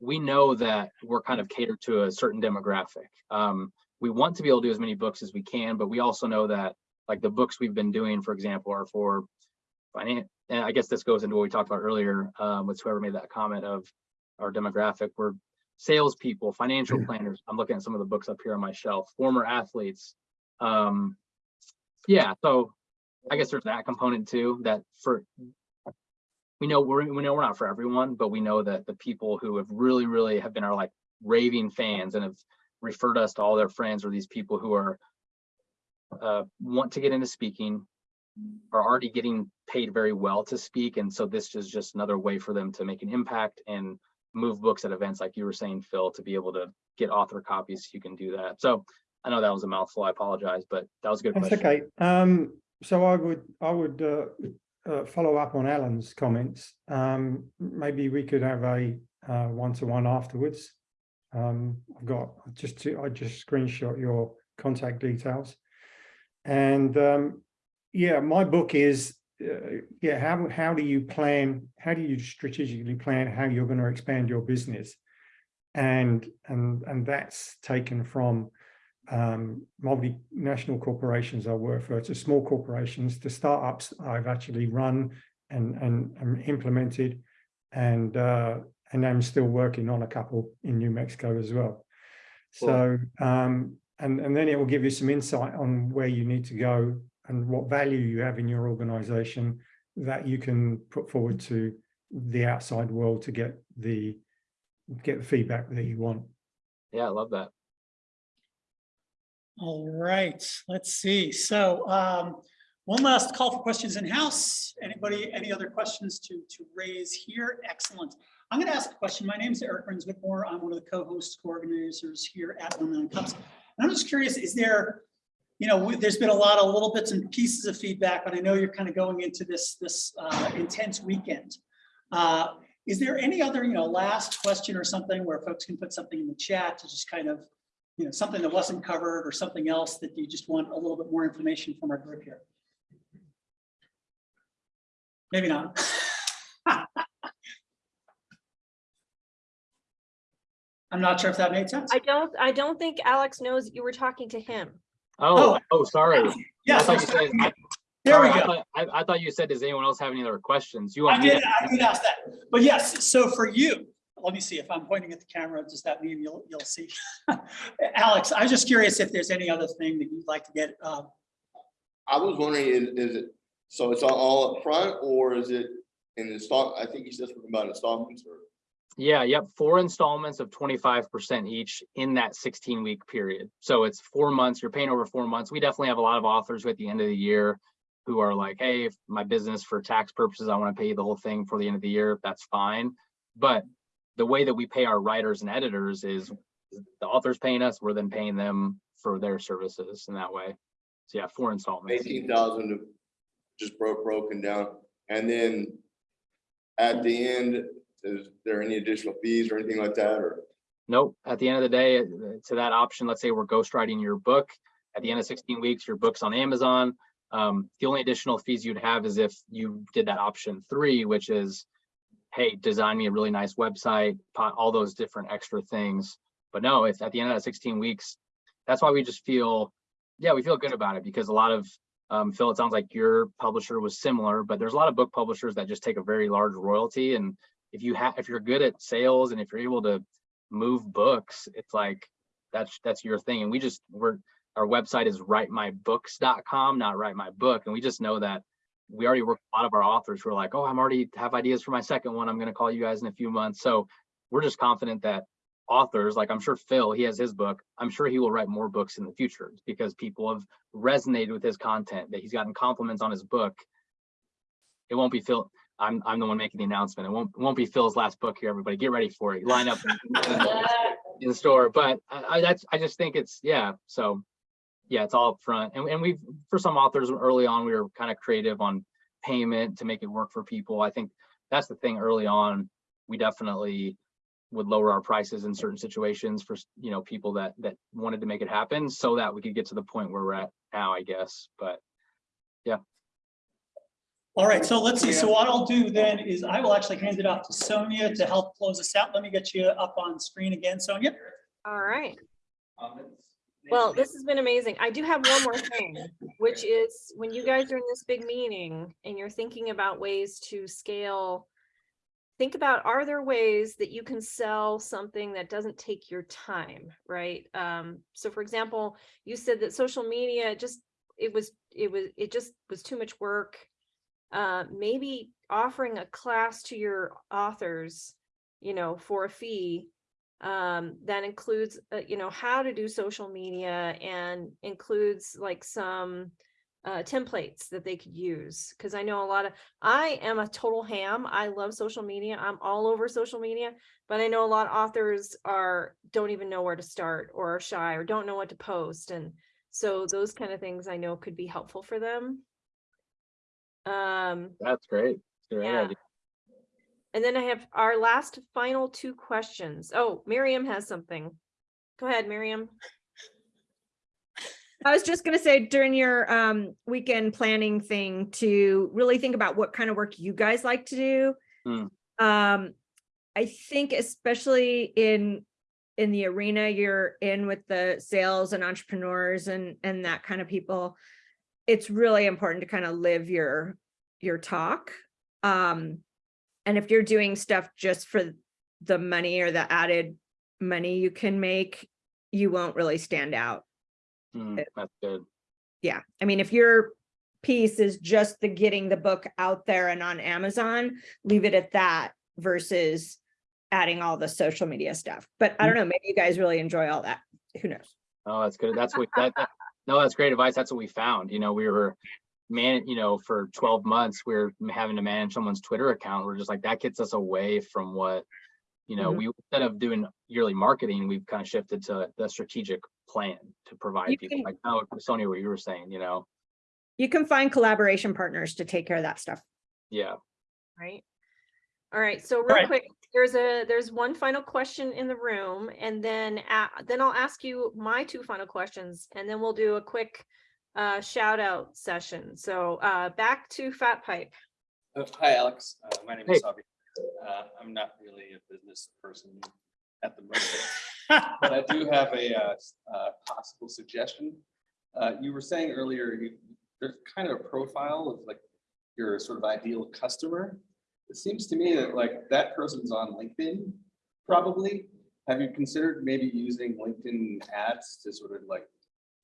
We know that we're kind of catered to a certain demographic. Um, we want to be able to do as many books as we can, but we also know that like the books we've been doing, for example, are for finance. And I guess this goes into what we talked about earlier um, with whoever made that comment of our demographic. We're salespeople, financial planners. I'm looking at some of the books up here on my shelf, former athletes. Um, yeah, so I guess there's that component too, that for we know we're we know we're not for everyone, but we know that the people who have really, really have been our like raving fans and have referred us to all their friends or these people who are uh, want to get into speaking, are already getting paid very well to speak. And so this is just another way for them to make an impact and move books at events like you were saying, Phil, to be able to get author copies. You can do that. So I know that was a mouthful. I apologize, but that was a good That's question. okay. Um, so I would, I would, uh, uh, follow up on Alan's comments. Um, maybe we could have a, uh, one-to-one afterwards. Um, I've got, just to, I just screenshot your contact details. And, um, yeah, my book is, uh, yeah, how, how do you plan, how do you strategically plan how you're going to expand your business? And, and, and that's taken from, um, multinational corporations I work for to small corporations to startups I've actually run and, and, and implemented. And, uh, and I'm still working on a couple in New Mexico as well. So, um, and, and then it will give you some insight on where you need to go and what value you have in your organization that you can put forward to the outside world to get the, get the feedback that you want. Yeah, I love that. All right, let's see. So um, one last call for questions in house. Anybody, any other questions to, to raise here? Excellent. I'm going to ask a question. My name is Eric Burns Whitmore. I'm one of the co-hosts, co-organizers here at One Million Cups. And I'm just curious, is there, you know, there's been a lot of little bits and pieces of feedback, but I know you're kind of going into this, this uh, intense weekend. Uh, is there any other, you know, last question or something where folks can put something in the chat to just kind of, you know, something that wasn't covered or something else that you just want a little bit more information from our group here? Maybe not. <laughs> I'm not sure if that made sense. I don't, I don't think Alex knows you were talking to him. Oh, oh, sorry. I Yes, thought said, I- there we sorry, I go. thought- I, I thought you said, does anyone else have any other questions? You I want me did, to? I did ask that, but yes, so for you, let me see if I'm pointing at the camera, does that mean you'll, you'll see? <laughs> Alex, I was just curious if there's any other thing that you'd like to get, uh, I was wondering, is, is it, so it's all- all up front or is it in the install, I think you said something about installments or? Yeah, yep, four installments of twenty-five percent each in that sixteen-week period. So it's four months, you're paying over four months. We definitely have a lot of authors who at the end of the year who are like, hey, my business for tax purposes, I want to pay you the whole thing for the end of the year, that's fine. But the way that we pay our writers and editors is the author's paying us, we're then paying them for their services in that way. So yeah, four installments. Eighteen thousand just broke, broken down, and then at the end, is there any additional fees or anything like that, or? Nope. At the end of the day, to that option, let's say we're ghostwriting your book. At the end of sixteen weeks, your book's on Amazon. Um, the only additional fees you'd have is if you did that option three, which is, hey, design me a really nice website, all those different extra things. But no, at the end of that sixteen weeks, that's why we just feel, yeah, we feel good about it because a lot of, um, Phil, it sounds like your publisher was similar, but there's a lot of book publishers that just take a very large royalty. And if you have, if you're good at sales and if you're able to move books, it's like, that's, that's your thing. And we just, we're, our website is writemybooks.com, not write my book. And we just know that we already work a lot of our authors who are like, oh, I'm already have ideas for my second one. I'm going to call you guys in a few months. So we're just confident that authors, like I'm sure Phil, he has his book. I'm sure he will write more books in the future because people have resonated with his content, that he's gotten compliments on his book. It won't be Phil. I'm, I'm the one making the announcement. It won't, won't be Phil's last book here, everybody. Get ready for it. Line up in- the store. But I, I, that's, I just think it's, yeah, so yeah, it's all up front. And, and we've, for some authors early on, we were kind of creative on payment to make it work for people. I think that's the thing early on. We definitely would lower our prices in certain situations for, you know, people that, that wanted to make it happen so that we could get to the point where we're at now, I guess. But all right, so let's see, so what I'll do then is I will actually hand it off to Sonia to help close us out. Let me get you up on screen again, Sonia. All right. Well, this has been amazing. I do have one more thing, which is when you guys are in this big meeting and you're thinking about ways to scale, think about, are there ways that you can sell something that doesn't take your time, right? Um, so for example, you said that social media just, it was, it was, it just was too much work. Uh, maybe offering a class to your authors, you know, for a fee um, that includes, uh, you know, how to do social media and includes like some uh, templates that they could use. Cause I know a lot of, I am a total ham. I love social media. I'm all over social media, but I know a lot of authors are, don't even know where to start or are shy or don't know what to post. And so those kind of things I know could be helpful for them. Um, that's great. Great Yeah. idea. and then I have our last final two questions. Oh, Miriam has something. Go ahead, Miriam. I was just gonna say during your um weekend planning thing to really think about what kind of work you guys like to do. Hmm. Um, I think especially in in the arena you're in with the sales and entrepreneurs and and that kind of people, it's really important to kind of live your your talk. Um, and if you're doing stuff just for the money or the added money you can make, you won't really stand out. Hmm, That's good. Yeah, I mean, if your piece is just the getting the book out there and on Amazon, leave it at that versus adding all the social media stuff. But I don't know, maybe you guys really enjoy all that. Who knows? Oh, that's good. That's what, that, that- no, that's great advice. That's what we found. You know, we were man, you know, for twelve months, we are having to manage someone's Twitter account. We're just like, that gets us away from what, you know, Mhm. we, instead of doing yearly marketing, we've kind of shifted to the strategic plan to provide You people can- like, oh, Sonia, what you were saying, you know, You can find collaboration partners to take care of that stuff. yeah. right? All right, so real right. quick, there's a, there's one final question in the room and then, a- then I'll ask you my two final questions and then we'll do a quick uh, shout out session. So uh, back to FatPipe. Uh, Hi, Alex. Uh, My name Hey. is Sabi. Uh, I'm not really a business person at the moment, <laughs> but I do have a uh, uh, possible suggestion. Uh, You were saying earlier, you, there's kind of a profile of like your sort of ideal customer. It seems to me that like that person's on LinkedIn, probably. Have you considered maybe using LinkedIn ads to sort of like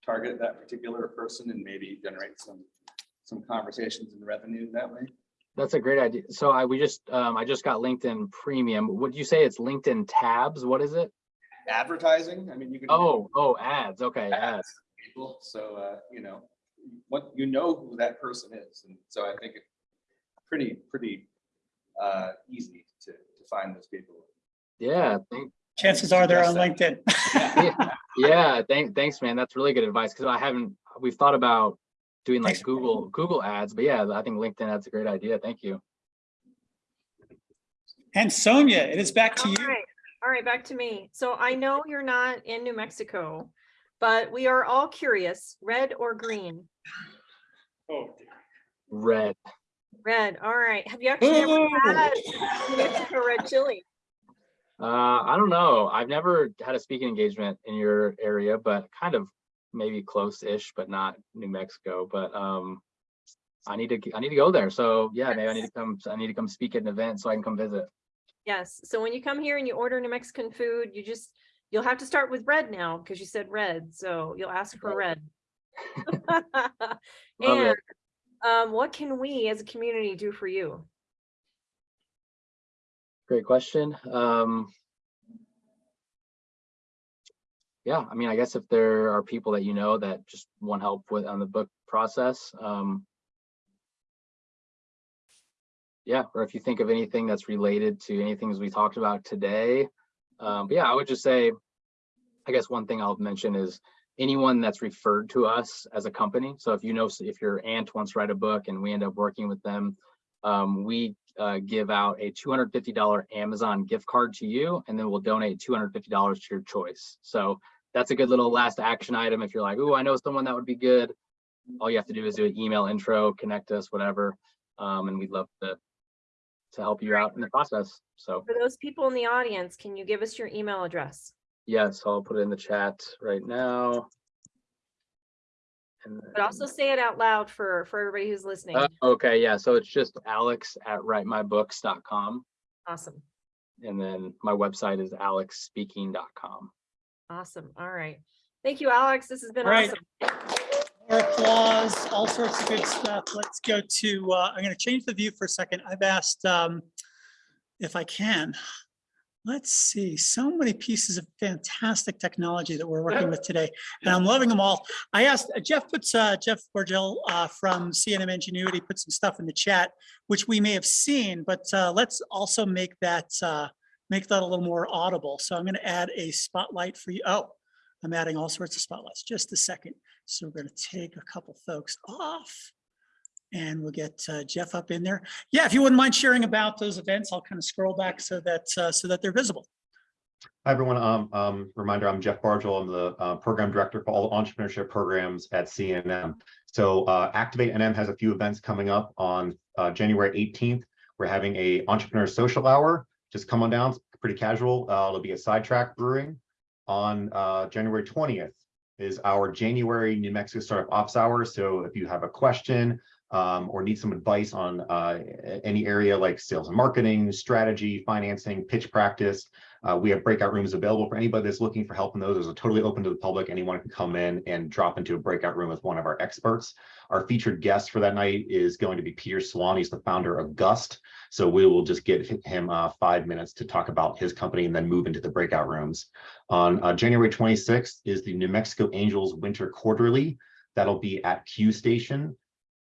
target that particular person and maybe generate some, some conversations and revenue that way? That's a great idea. So I, we just, um, I just got LinkedIn Premium. Would you say it's LinkedIn Tabs? What is it? advertising, I mean, you can. Oh, oh, ads. Okay, ads. ads People, so, uh, you know, what, you know who that person is, and so I think it's pretty, pretty, uh, easy to, to find those people. Yeah, thank, Chances are they're on LinkedIn. yeah, yeah, thank, thanks, man. That's really good advice, because I haven't, we've thought about doing like Thanks. Google, Google ads, but yeah, I think LinkedIn, that's a great idea. Thank you. And Sonia, it is back to All you. right, all right, back to me. So I know you're not in New Mexico, but we are all curious, red or green? Oh, Red. Red, all right. Have you actually ever had New Mexico red chili? <laughs> Uh, I don't know. I've never had a speaking engagement in your area, but kind of maybe close-ish, but not New Mexico. But um, I need to I need to go there. So yeah, maybe I need to come. I need to come speak at an event so I can come visit. Yes, so when you come here and you order New Mexican food, you just, you'll have to start with red now because you said red, so you'll ask for red. <laughs> Love And it. Um, what can we as a community do for you? Great question. Um, yeah, I mean, I guess if there are people that you know that just want help with on the book process, um, yeah, or if you think of anything that's related to anything as we talked about today, um, but yeah, I would just say, I guess one thing I'll mention is anyone that's referred to us as a company. So if you know, if your aunt wants to write a book and we end up working with them, um, we uh, give out a $250 Amazon gift card to you, and then we'll donate $250 to your choice. So that's a good little last action item. If you're like, oh, I know someone that would be good. All you have to do is do an email intro, connect us, whatever. Um, and we'd love to, to help you out in the process. So For those people in the audience, can you give us your email address? Yes, I'll put it in the chat right now. And But also say it out loud for, for everybody who's listening. Uh, okay, yeah, so it's just alex at writemybooks.com. Awesome, And then my website is alexspeaking.com. awesome, all right. Thank you, Alex, this has been All right. awesome. More applause, all sorts of good stuff. Let's go to, uh, I'm going to change the view for a second. I've asked, um, if I can, let's see, so many pieces of fantastic technology that we're working with today, and I'm loving them all. I asked, uh, Jeff puts, uh, Jeff Borgel, uh, from CNM Ingenuity put some stuff in the chat, which we may have seen, but, uh, let's also make that, uh, make that a little more audible. So I'm going to add a spotlight for you. Oh, I'm adding all sorts of spotlights. Just a second. So we're going to take a couple folks off and we'll get uh, Jeff up in there. Yeah, if you wouldn't mind sharing about those events, I'll kind of scroll back so that uh, so that they're visible. Hi, everyone. Um, um, reminder, I'm Jeff Bargel. I'm the uh, program director for all entrepreneurship programs at CNM. So uh, Activate NM has a few events coming up on uh, January 18th. We're having a entrepreneur social hour. Just come on down, it's pretty casual. Uh, it'll be at Sidetrack Brewing. On January 20th is our January New Mexico Startup Ops Hour. So if you have a question um, or need some advice on uh, any area like sales and marketing, strategy, financing, pitch practice, uh, we have breakout rooms available for anybody that's looking for help in those. Those are totally open to the public. Anyone can come in and drop into a breakout room with one of our experts. Our featured guest for that night is going to be Peter Swan. He's the founder of Gust. So we will just give him uh, five minutes to talk about his company and then move into the breakout rooms. On uh, January 26th is the New Mexico Angels Winter Quarterly. That'll be at Q Station.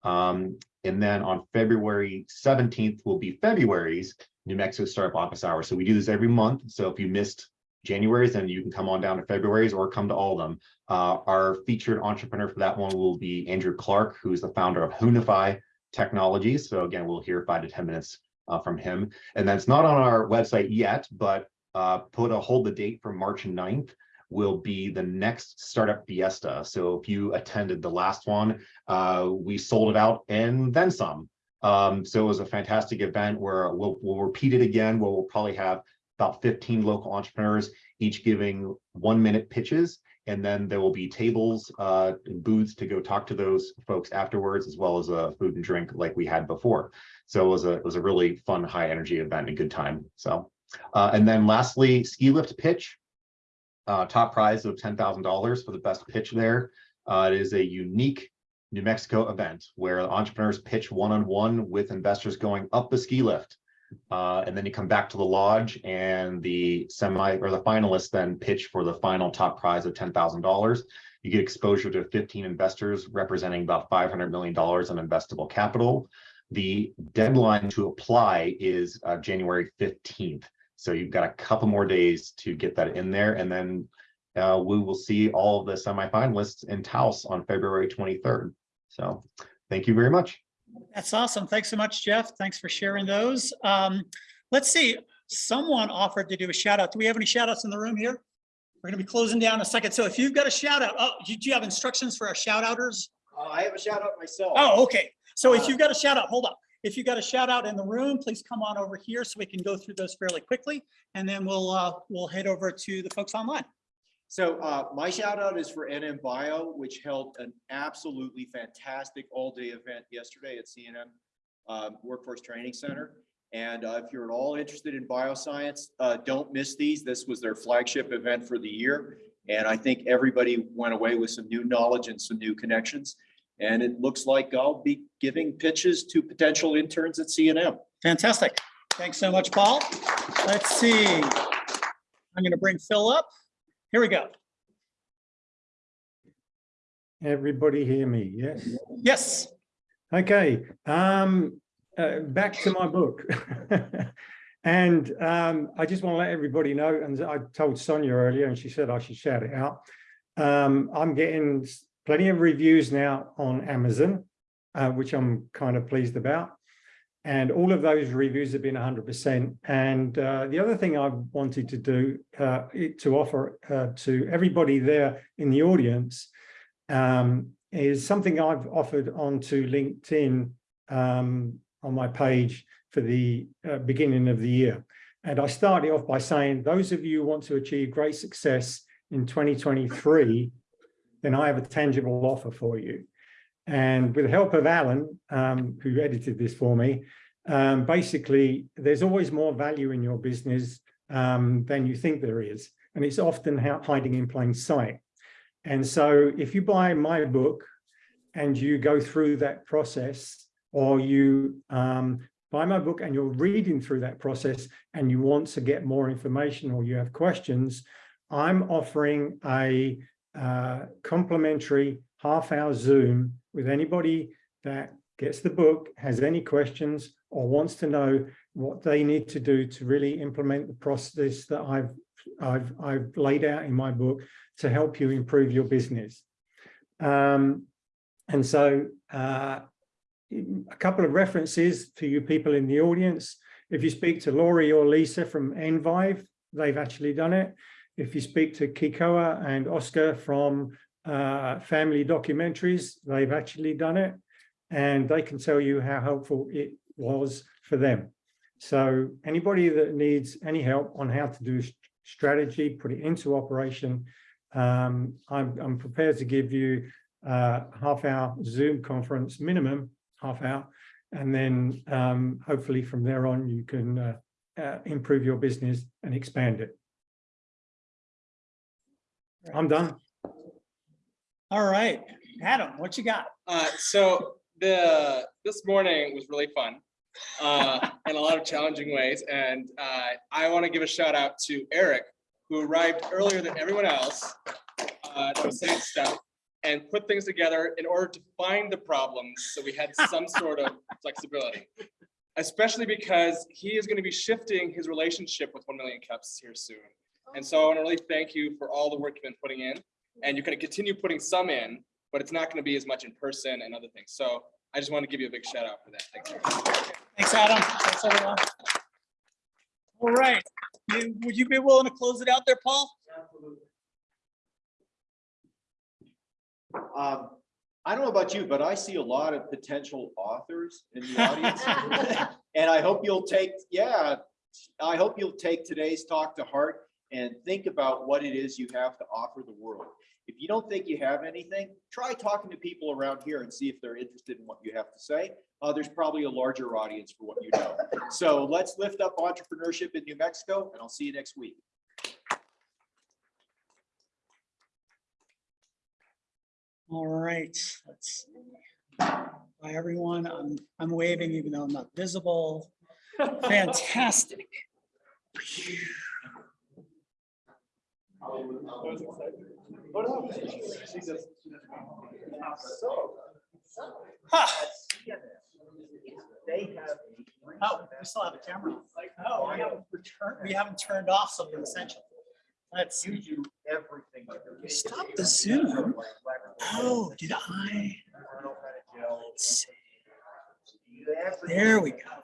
Um, and then on February 17th will be February's New Mexico Startup Office Hour. So we do this every month. So if you missed January's, then you can come on down to February's or come to all of them. Uh, our featured entrepreneur for that one will be Andrew Clark, who's the founder of Hunify Technologies. So again, we'll hear five to 10 minutes uh, from him. And that's not on our website yet, but uh, put a hold the date for March 9th will be the next startup fiesta. So if you attended the last one, uh, we sold it out and then some. Um, so it was a fantastic event where we'll, we'll repeat it again, where we'll probably have about 15 local entrepreneurs, each giving one minute pitches. And then there will be tables uh, and booths to go talk to those folks afterwards, as well as a food and drink like we had before. So it was a, it was a really fun, high energy event and good time. So, uh, and then lastly, ski lift pitch. Uh, top prize of $10,000 for the best pitch there. Uh, it is a unique New Mexico event where entrepreneurs pitch one-on-one with investors going up the ski lift. Uh, and then you come back to the lodge and the semi or the finalists then pitch for the final top prize of $10,000. You get exposure to 15 investors representing about $500 million in investable capital. The deadline to apply is uh, January 15th. So you've got a couple more days to get that in there and then uh, we will see all of the semifinalists in Taos on February 23rd. So thank you very much. That's awesome. Thanks so much, Jeff. Thanks for sharing those. Um, let's see, someone offered to do a shout out. Do we have any shout outs in the room here? We're gonna be closing down in a second. So if you've got a shout out, oh, do you have instructions for our shout outers? Uh, I have a shout out myself. Oh, okay. So if you've got a shout out, hold on. If you've got a shout out in the room, please come on over here so we can go through those fairly quickly. And then we'll, uh, we'll head over to the folks online. So uh, my shout out is for NM Bio, which held an absolutely fantastic all-day event yesterday at CNM um, Workforce Training Center. And uh, if you're at all interested in bioscience, uh, don't miss these. This was their flagship event for the year. And I think everybody went away with some new knowledge and some new connections. And it looks like I'll be giving pitches to potential interns at CNM. Fantastic. Thanks so much, Paul. Let's see. I'm gonna bring Phil up. Here we go. Everybody hear me? Yes. Yes. Okay, um, uh, back to my book. <laughs> And um, I just want to let everybody know, and I told Sonia earlier, and she said I should shout it out. Um, I'm getting plenty of reviews now on Amazon, uh, which I'm kind of pleased about. And all of those reviews have been 100%. And uh, the other thing I wanted to do uh, to offer uh, to everybody there in the audience um, is something I've offered onto LinkedIn um, on my page for the uh, beginning of the year. And I started off by saying, those of you who want to achieve great success in 2023, then I have a tangible offer for you. And with the help of Alan, um, who edited this for me, um, basically, there's always more value in your business um, than you think there is. And it's often hiding in plain sight. And so if you buy my book and you go through that process, or you um, buy my book and you're reading through that process and you want to get more information or you have questions, I'm offering a uh, complimentary half hour Zoom with anybody that gets the book, has any questions or wants to know what they need to do to really implement the process that I've I've I've laid out in my book to help you improve your business. Um, and so uh, a couple of references for you people in the audience. If you speak to Laurie or Lisa from Envive, they've actually done it. If you speak to Kikoa and Oscar from uh, Family Documentaries, they've actually done it. And they can tell you how helpful it was for them. So anybody that needs any help on how to do strategy, put it into operation, um, I'm, I'm prepared to give you uh, half hour Zoom conference minimum half hour. And then um, hopefully from there on, you can uh, uh, improve your business and expand it. I'm done. All right, Adam, what you got? Uh, so the, this morning was really fun. Uh, in a lot of challenging ways. And, uh, I want to give a shout out to Eric, who arrived earlier than everyone else. Uh, that was saying stuff and put things together in order to find the problems. So we had some sort of <laughs> flexibility. Especially because he is going to be shifting his relationship with one million cups here soon. And so I want to really thank you for all the work you've been putting in. And you're going to continue putting some in, but it's not going to be as much in person and other things. So I just want to give you a big shout out for that. Thanks. Thanks, Adam. Thanks, everyone. All right, You- would you be willing to close it out there, Paul? Um, I don't know about you, but I see a lot of potential authors in the audience. <laughs> And I hope you'll take, yeah, I hope you'll take today's talk to heart and think about what it is you have to offer the world. If you don't think you have anything, try talking to people around here and see if they're interested in what you have to say. Uh, there's probably a larger audience for what you know. So let's lift up entrepreneurship in New Mexico and I'll see you next week. All right, let's. see. Hi, everyone. I'm, I'm waving even though I'm not visible. <laughs> Fantastic. Huh. Oh, we still have a camera. on. Oh, we haven't we haven't turned off something essential. Let's see. do everything. Stop the Zoom. Oh, did I? Let's see. There we go.